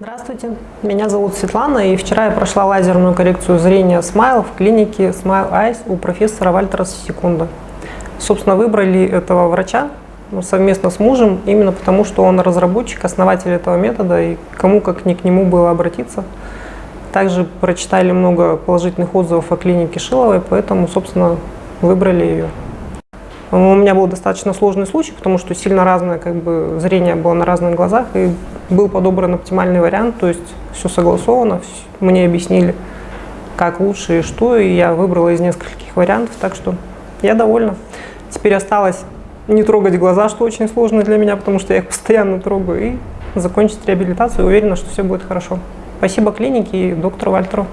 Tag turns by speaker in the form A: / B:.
A: Здравствуйте, меня зовут Светлана, и вчера я прошла лазерную коррекцию зрения Smile в клинике Smile Eyes у профессора Вальтера Секунда. Собственно, выбрали этого врача ну, совместно с мужем, именно потому, что он разработчик, основатель этого метода, и кому как не к нему было обратиться. Также прочитали много положительных отзывов о клинике Шиловой, поэтому, собственно, выбрали ее. У меня был достаточно сложный случай, потому что сильно разное как бы, зрение было на разных глазах, и был подобран оптимальный вариант, то есть все согласовано, мне объяснили, как лучше и что, и я выбрала из нескольких вариантов, так что я довольна. Теперь осталось не трогать глаза, что очень сложно для меня, потому что я их постоянно трогаю, и закончить реабилитацию, уверена, что все будет хорошо. Спасибо клинике и доктору Вальтеру.